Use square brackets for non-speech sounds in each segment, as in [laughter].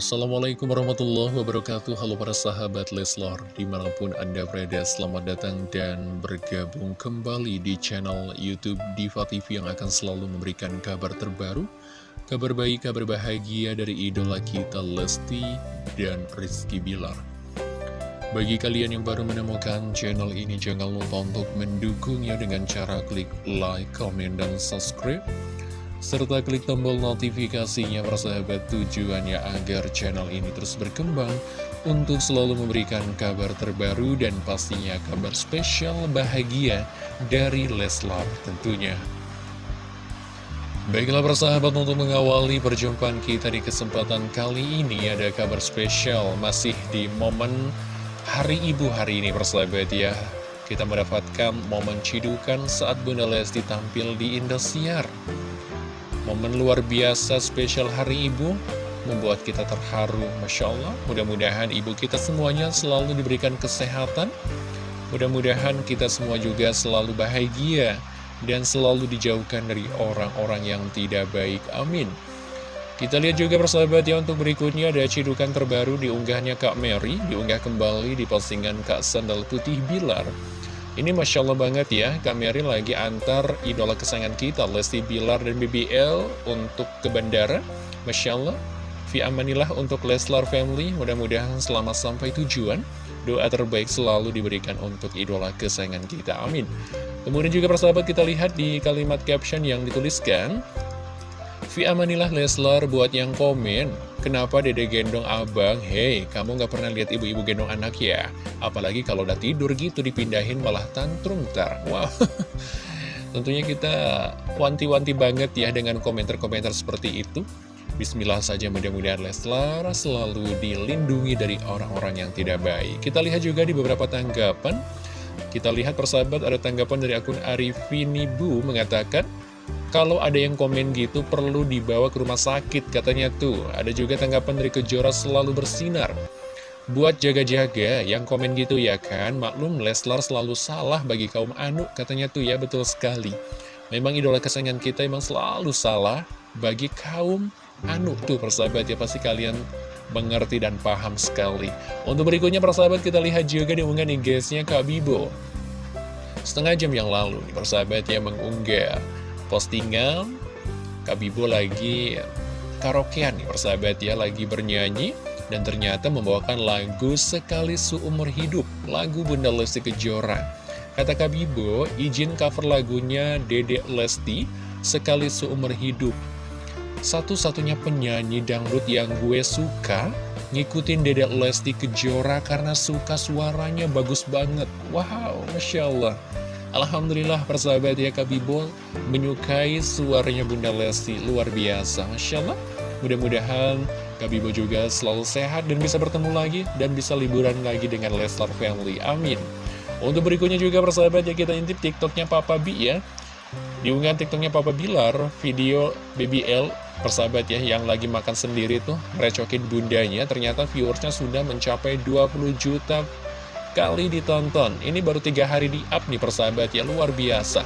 Assalamualaikum warahmatullahi wabarakatuh. Halo para sahabat Leslor Di mana pun anda berada selamat datang dan bergabung kembali di channel Youtube Diva TV Yang akan selalu memberikan kabar terbaru Kabar baik, kabar bahagia dari idola kita Lesti dan Rizky Bilar. Bagi kalian yang baru menemukan channel ini Jangan lupa untuk mendukungnya dengan cara klik like, comment, dan subscribe serta klik tombol notifikasinya persahabat tujuannya agar channel ini terus berkembang untuk selalu memberikan kabar terbaru dan pastinya kabar spesial bahagia dari Leslar tentunya. Baiklah persahabat untuk mengawali perjumpaan kita di kesempatan kali ini ada kabar spesial masih di momen Hari Ibu hari ini persahabat ya. Kita mendapatkan momen cidukan saat Bunda Lesti tampil di Indosiar. Momen luar biasa spesial hari ibu membuat kita terharu Masya Allah. Mudah-mudahan ibu kita semuanya selalu diberikan kesehatan. Mudah-mudahan kita semua juga selalu bahagia dan selalu dijauhkan dari orang-orang yang tidak baik. Amin. Kita lihat juga persahabat ya untuk berikutnya ada cidukan terbaru diunggahnya Kak Mary diunggah kembali di postingan Kak Sandal Putih Bilar ini Masya Allah banget ya, Mary lagi antar idola kesayangan kita, Lesti Bilar dan BBL untuk ke bandara. Masya Allah, fi amanilah untuk Leslar Family, mudah-mudahan selamat sampai tujuan. Doa terbaik selalu diberikan untuk idola kesayangan kita, amin. Kemudian juga persahabat kita lihat di kalimat caption yang dituliskan, Fi amanilah Leslar buat yang komen Kenapa dede gendong abang? Hei, kamu gak pernah lihat ibu-ibu gendong anak ya? Apalagi kalau udah tidur gitu dipindahin malah tantrum ntar. Wow. [laughs] Tentunya kita wanti-wanti banget ya dengan komentar-komentar seperti itu. Bismillah saja mudah-mudahan Leslar selalu dilindungi dari orang-orang yang tidak baik. Kita lihat juga di beberapa tanggapan. Kita lihat persahabat ada tanggapan dari akun Arifini Bu mengatakan kalau ada yang komen gitu perlu dibawa ke rumah sakit katanya tuh. Ada juga tanggapan dari Kejora selalu bersinar. Buat jaga-jaga yang komen gitu ya kan, maklum Leslar selalu salah bagi kaum anu katanya tuh ya betul sekali. Memang idola kesayangan kita emang selalu salah bagi kaum anu tuh persahabat ya pasti kalian mengerti dan paham sekali. Untuk berikutnya persahabat kita lihat juga di unggahan IG-nya Kak Bibo. Setengah jam yang lalu persahabat ya mengunggah postingan. Kak Bibo lagi karaokean nih persahabat ya Lagi bernyanyi dan ternyata membawakan lagu Sekali Seumur Hidup Lagu Bunda Lesti Kejora. Kata Kak Bibo izin cover lagunya Dede Lesti Sekali Seumur Hidup. Satu-satunya penyanyi dangdut yang gue suka Ngikutin Dede Lesti Kejora karena suka suaranya bagus banget. Wow, Masya Allah Alhamdulillah persahabat ya Kak Bibol menyukai suaranya Bunda Lesti. Luar biasa Masya Allah. Mudah-mudahan Kak Bibol juga selalu sehat dan bisa bertemu lagi dan bisa liburan lagi dengan Leslar Family. Amin. Untuk berikutnya juga persahabat ya kita intip tiktoknya Papa B ya. Diunggah tiktoknya Papa Bilar video BBL persahabat ya yang lagi makan sendiri tuh merecokin bundanya. Ternyata viewersnya sudah mencapai 20 juta kali ditonton. Ini baru tiga hari di up nih persahabat ya. Luar biasa.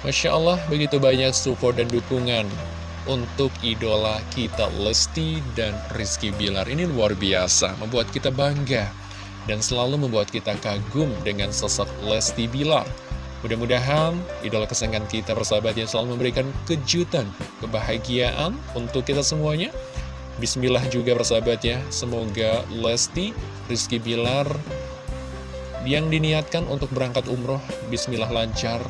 Masya Allah begitu banyak support dan dukungan untuk idola kita Lesti dan Rizky Bilar. Ini luar biasa membuat kita bangga dan selalu membuat kita kagum dengan sosok Lesti Bilar. Mudah-mudahan idola kesayangan kita persahabat yang selalu memberikan kejutan, kebahagiaan untuk kita semuanya Bismillah juga persahabat ya Semoga Lesti, Rizky Bilar Yang diniatkan untuk berangkat umroh Bismillah lancar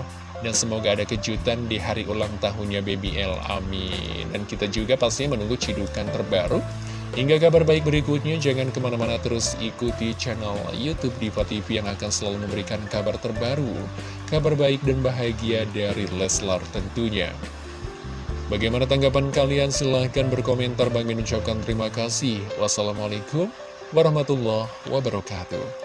Dan semoga ada kejutan di hari ulang tahunnya BBL Amin. Dan kita juga pastinya menunggu cidukan terbaru. Hingga kabar baik berikutnya, jangan ke mana-mana terus ikuti channel Youtube Diva TV yang akan selalu memberikan kabar terbaru, kabar baik dan bahagia dari Leslar tentunya. Bagaimana tanggapan kalian? Silahkan berkomentar. Bang Min ucapkan terima kasih. Wassalamualaikum warahmatullahi wabarakatuh.